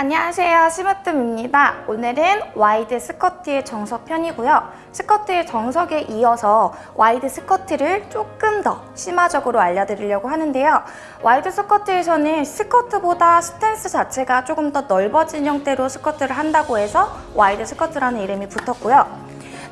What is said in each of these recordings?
안녕하세요. 심으뜸입니다. 오늘은 와이드 스쿼트의 정석 편이고요. 스쿼트의 정석에 이어서 와이드 스쿼트를 조금 더 심화적으로 알려드리려고 하는데요. 와이드 스쿼트에서는 스쿼트보다 스탠스 자체가 조금 더 넓어진 형태로 스쿼트를 한다고 해서 와이드 스쿼트라는 이름이 붙었고요.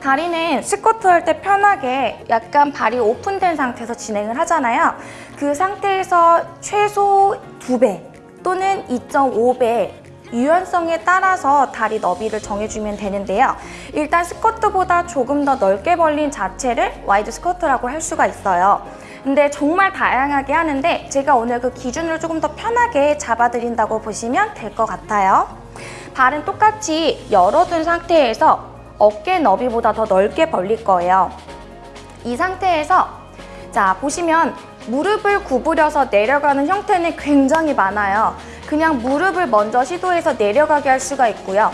다리는 스쿼트 할 때 편하게 약간 발이 오픈된 상태에서 진행을 하잖아요. 그 상태에서 최소 2배 또는 2.5배 유연성에 따라서 다리 너비를 정해주면 되는데요. 일단 스쿼트보다 조금 더 넓게 벌린 자체를 와이드 스쿼트라고 할 수가 있어요. 근데 정말 다양하게 하는데 제가 오늘 그 기준을 조금 더 편하게 잡아드린다고 보시면 될 것 같아요. 발은 똑같이 열어둔 상태에서 어깨 너비보다 더 넓게 벌릴 거예요. 이 상태에서 자 보시면 무릎을 구부려서 내려가는 형태는 굉장히 많아요. 그냥 무릎을 먼저 시도해서 내려가게 할 수가 있고요.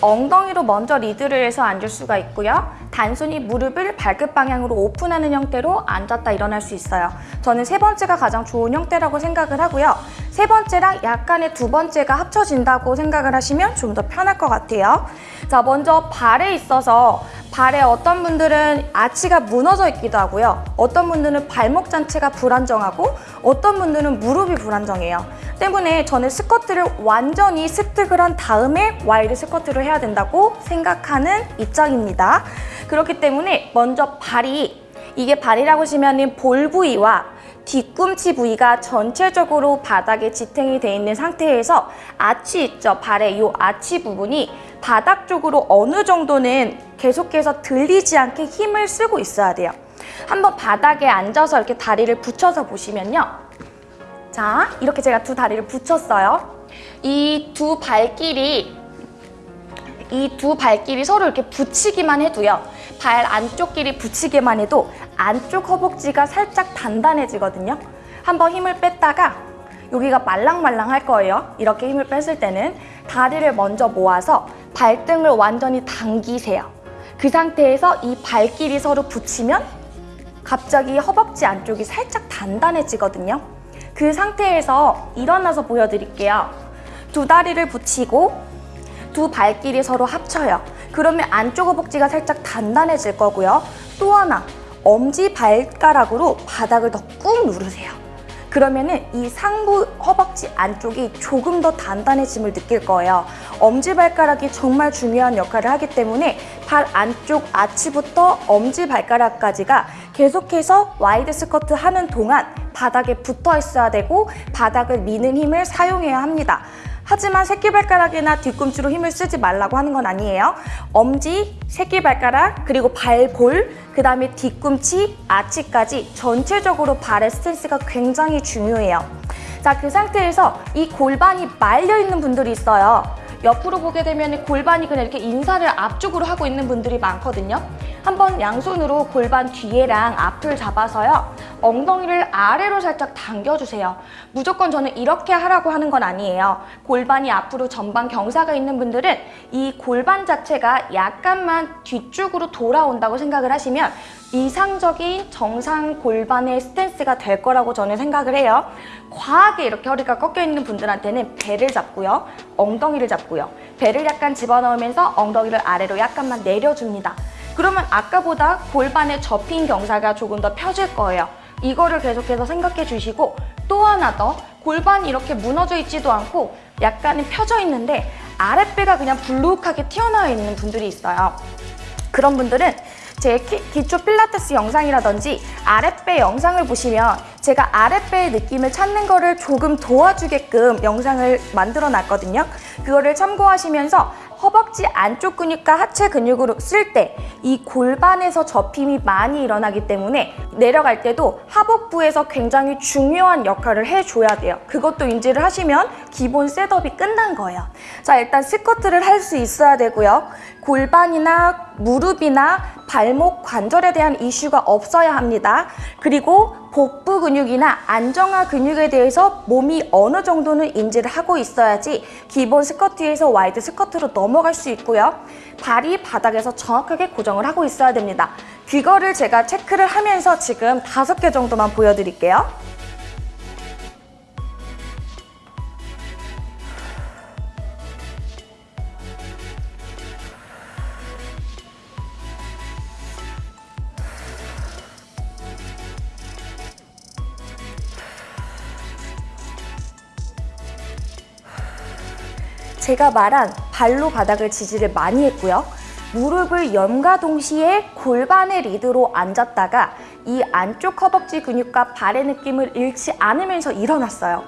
엉덩이로 먼저 리드를 해서 앉을 수가 있고요. 단순히 무릎을 발끝 방향으로 오픈하는 형태로 앉았다 일어날 수 있어요. 저는 세 번째가 가장 좋은 형태라고 생각을 하고요. 세 번째랑 약간의 두 번째가 합쳐진다고 생각을 하시면 좀 더 편할 것 같아요. 자, 먼저 발에 있어서 발에 어떤 분들은 아치가 무너져 있기도 하고요. 어떤 분들은 발목 자체가 불안정하고 어떤 분들은 무릎이 불안정해요. 때문에 저는 스쿼트를 완전히 습득을 한 다음에 와이드 스쿼트를 해야 된다고 생각하는 입장입니다. 그렇기 때문에 먼저 발이 이게 발이라고 하시면 볼 부위와 뒤꿈치 부위가 전체적으로 바닥에 지탱이 돼 있는 상태에서 아치 있죠? 발의 이 아치 부분이 바닥 쪽으로 어느 정도는 계속해서 들리지 않게 힘을 쓰고 있어야 돼요. 한번 바닥에 앉아서 이렇게 다리를 붙여서 보시면요. 자, 이렇게 제가 두 다리를 붙였어요. 이 두 발길이 이 두 발길이 서로 이렇게 붙이기만 해도요. 발 안쪽 길이 붙이기만 해도 안쪽 허벅지가 살짝 단단해지거든요. 한번 힘을 뺐다가 여기가 말랑말랑할 거예요. 이렇게 힘을 뺐을 때는 다리를 먼저 모아서 발등을 완전히 당기세요. 그 상태에서 이 발길이 서로 붙이면 갑자기 허벅지 안쪽이 살짝 단단해지거든요. 그 상태에서 일어나서 보여드릴게요. 두 다리를 붙이고 두 발길이 서로 합쳐요. 그러면 안쪽 허벅지가 살짝 단단해질 거고요. 또 하나, 엄지 발가락으로 바닥을 더 꾹 누르세요. 그러면은 이 상부 허벅지 안쪽이 조금 더 단단해짐을 느낄 거예요. 엄지발가락이 정말 중요한 역할을 하기 때문에 발 안쪽 아치부터 엄지발가락까지가 계속해서 와이드 스쿼트 하는 동안 바닥에 붙어 있어야 되고 바닥을 미는 힘을 사용해야 합니다. 하지만 새끼발가락이나 뒤꿈치로 힘을 쓰지 말라고 하는 건 아니에요. 엄지, 새끼발가락, 그리고 발볼, 그 다음에 뒤꿈치, 아치까지 전체적으로 발의 스탠스가 굉장히 중요해요. 자, 그 상태에서 이 골반이 말려있는 분들이 있어요. 옆으로 보게 되면 골반이 그냥 이렇게 인사를 앞쪽으로 하고 있는 분들이 많거든요. 한번 양손으로 골반 뒤에랑 앞을 잡아서요. 엉덩이를 아래로 살짝 당겨주세요. 무조건 저는 이렇게 하라고 하는 건 아니에요. 골반이 앞으로 전방 경사가 있는 분들은 이 골반 자체가 약간만 뒤쪽으로 돌아온다고 생각을 하시면 이상적인 정상 골반의 스탠스가 될 거라고 저는 생각을 해요. 과하게 이렇게 허리가 꺾여 있는 분들한테는 배를 잡고요. 엉덩이를 잡고요. 배를 약간 집어넣으면서 엉덩이를 아래로 약간만 내려줍니다. 그러면 아까보다 골반에 접힌 경사가 조금 더 펴질 거예요. 이거를 계속해서 생각해 주시고 또 하나 더 골반이 이렇게 무너져 있지도 않고 약간은 펴져 있는데 아랫배가 그냥 불룩하게 튀어나와 있는 분들이 있어요. 그런 분들은 제 기초 필라테스 영상이라든지 아랫배 영상을 보시면 제가 아랫배의 느낌을 찾는 거를 조금 도와주게끔 영상을 만들어 놨거든요. 그거를 참고하시면서 허벅지 안쪽 근육과 하체 근육으로 쓸 때 이 골반에서 접힘이 많이 일어나기 때문에 내려갈 때도 하복부에서 굉장히 중요한 역할을 해줘야 돼요. 그것도 인지를 하시면 기본 setup이 끝난 거예요. 자 일단 스쿼트를 할 수 있어야 되고요. 골반이나 무릎이나 발목 관절에 대한 이슈가 없어야 합니다. 그리고 복부 근육이나 안정화 근육에 대해서 몸이 어느 정도는 인지를 하고 있어야지 기본 스쿼트에서 와이드 스쿼트로 넘어갈 수 있고요. 발이 바닥에서 정확하게 고정을 하고 있어야 됩니다. 그걸을 제가 체크를 하면서 지금 다섯 개 정도만 보여드릴게요. 제가 말한 발로 바닥을 지지를 많이 했고요. 무릎을 엶과 동시에 골반의 리드로 앉았다가 이 안쪽 허벅지 근육과 발의 느낌을 잃지 않으면서 일어났어요.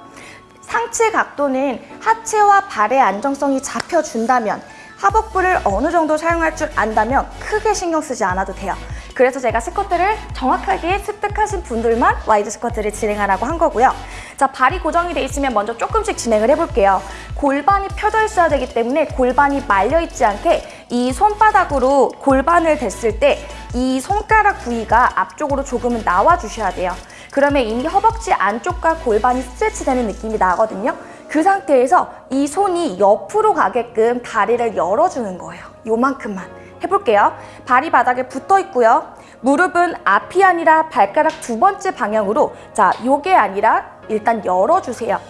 상체 각도는 하체와 발의 안정성이 잡혀준다면 하복부를 어느 정도 사용할 줄 안다면 크게 신경 쓰지 않아도 돼요. 그래서 제가 스쿼트를 정확하게 습득하신 분들만 와이드 스쿼트를 진행하라고 한 거고요. 자, 발이 고정이 돼 있으면 먼저 조금씩 진행을 해볼게요. 골반이 펴져 있어야 되기 때문에 골반이 말려 있지 않게 이 손바닥으로 골반을 댔을 때 이 손가락 부위가 앞쪽으로 조금은 나와 주셔야 돼요. 그러면 이미 허벅지 안쪽과 골반이 스트레치 되는 느낌이 나거든요. 그 상태에서 이 손이 옆으로 가게끔 다리를 열어주는 거예요. 요만큼만. 해볼게요. 발이 바닥에 붙어 있고요. 무릎은 앞이 아니라 발가락 두 번째 방향으로 자, 요게 아니라 일단 열어주세요.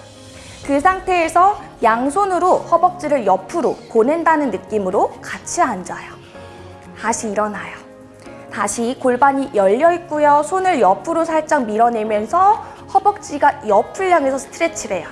그 상태에서 양손으로 허벅지를 옆으로 보낸다는 느낌으로 같이 앉아요. 다시 일어나요. 다시 골반이 열려 있고요. 손을 옆으로 살짝 밀어내면서 허벅지가 옆을 향해서 스트레치를 해요.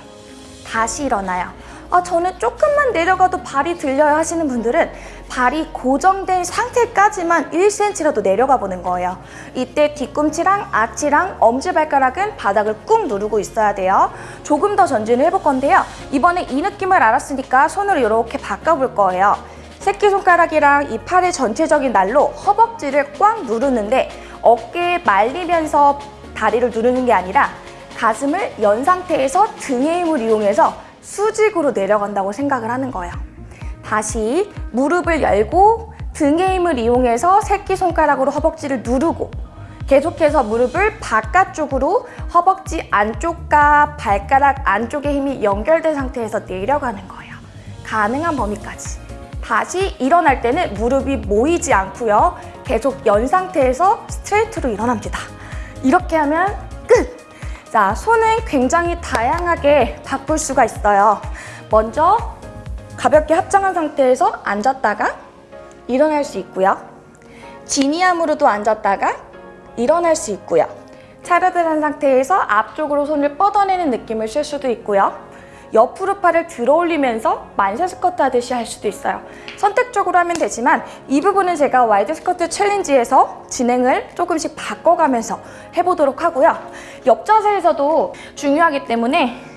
다시 일어나요. 아, 저는 조금만 내려가도 발이 들려요 하시는 분들은 발이 고정된 상태까지만 1cm라도 내려가 보는 거예요. 이때 뒤꿈치랑 아치랑 엄지발가락은 바닥을 꾹 누르고 있어야 돼요. 조금 더 전진을 해볼 건데요. 이번에 이 느낌을 알았으니까 손으로 이렇게 바꿔볼 거예요. 새끼손가락이랑 이 팔의 전체적인 날로 허벅지를 꽉 누르는데 어깨에 말리면서 다리를 누르는 게 아니라 가슴을 연 상태에서 등의 힘을 이용해서 수직으로 내려간다고 생각을 하는 거예요. 다시 무릎을 열고 등의 힘을 이용해서 새끼손가락으로 허벅지를 누르고 계속해서 무릎을 바깥쪽으로 허벅지 안쪽과 발가락 안쪽의 힘이 연결된 상태에서 내려가는 거예요. 가능한 범위까지. 다시 일어날 때는 무릎이 모이지 않고요. 계속 연 상태에서 스트레이트로 일어납니다. 이렇게 하면 끝! 자, 손은 굉장히 다양하게 바꿀 수가 있어요. 먼저 가볍게 합장한 상태에서 앉았다가 일어날 수 있고요. genie arm으로도 앉았다가 일어날 수 있고요. 차렷한 상태에서 앞쪽으로 손을 뻗어내는 느낌을 쓸 수도 있고요. 옆으로 팔을 들어 올리면서 만세 스쿼트 하듯이 할 수도 있어요. 선택적으로 하면 되지만 이 부분은 제가 wide 스쿼트 챌린지에서 진행을 조금씩 바꿔가면서 해보도록 하고요. 옆 자세에서도 중요하기 때문에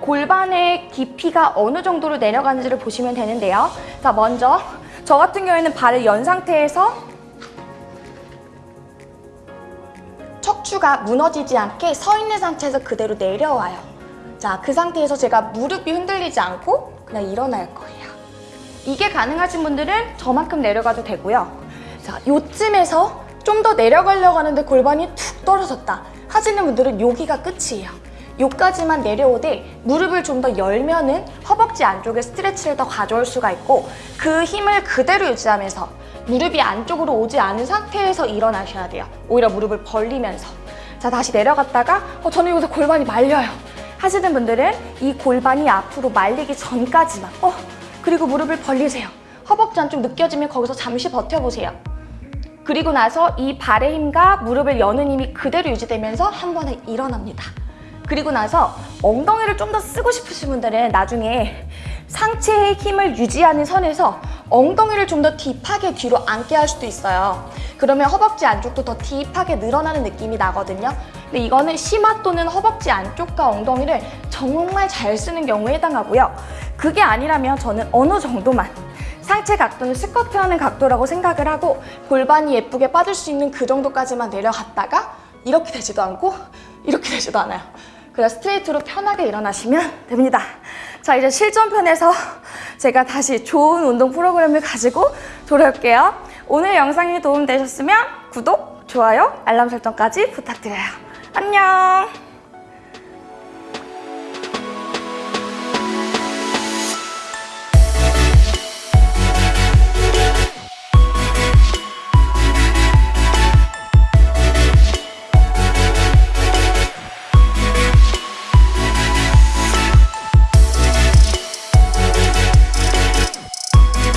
골반의 깊이가 어느 정도로 내려가는지를 보시면 되는데요. 자, 먼저 저 같은 경우에는 발을 연 상태에서 척추가 무너지지 않게 서 있는 상태에서 그대로 내려와요. 자, 그 상태에서 제가 무릎이 흔들리지 않고 그냥 일어날 거예요. 이게 가능하신 분들은 저만큼 내려가도 되고요. 자, 요쯤에서 좀 더 내려가려고 하는데 골반이 툭 떨어졌다 하시는 분들은 여기가 끝이에요. 요까지만 내려오되 무릎을 좀 더 열면 은 허벅지 안쪽에 스트레치를 더 가져올 수가 있고 그 힘을 그대로 유지하면서 무릎이 안쪽으로 오지 않은 상태에서 일어나셔야 돼요. 오히려 무릎을 벌리면서. 자, 다시 내려갔다가 어, 저는 여기서 골반이 말려요. 하시는 분들은 이 골반이 앞으로 말리기 전까지만 어, 그리고 무릎을 벌리세요. 허벅지 안쪽 느껴지면 거기서 잠시 버텨보세요. 그리고 나서 이 발의 힘과 무릎을 여는 힘이 그대로 유지되면서 한 번에 일어납니다. 그리고 나서 엉덩이를 좀 더 쓰고 싶으신 분들은 나중에 상체의 힘을 유지하는 선에서 엉덩이를 좀 더 딥하게 뒤로 앉게 할 수도 있어요. 그러면 허벅지 안쪽도 더 딥하게 늘어나는 느낌이 나거든요. 근데 이거는 심화 또는 허벅지 안쪽과 엉덩이를 정말 잘 쓰는 경우에 해당하고요. 그게 아니라면 저는 어느 정도만 상체 각도는 스쿼트하는 각도라고 생각을 하고 골반이 예쁘게 빠질 수 있는 그 정도까지만 내려갔다가 이렇게 되지도 않고 이렇게 되지도 않아요. 그냥 스트레이트로 편하게 일어나시면 됩니다. 자, 이제 실전편에서 제가 다시 좋은 운동 프로그램을 가지고 돌아올게요. 오늘 영상이 도움되셨으면 구독, 좋아요, 알람 설정까지 부탁드려요. 안녕!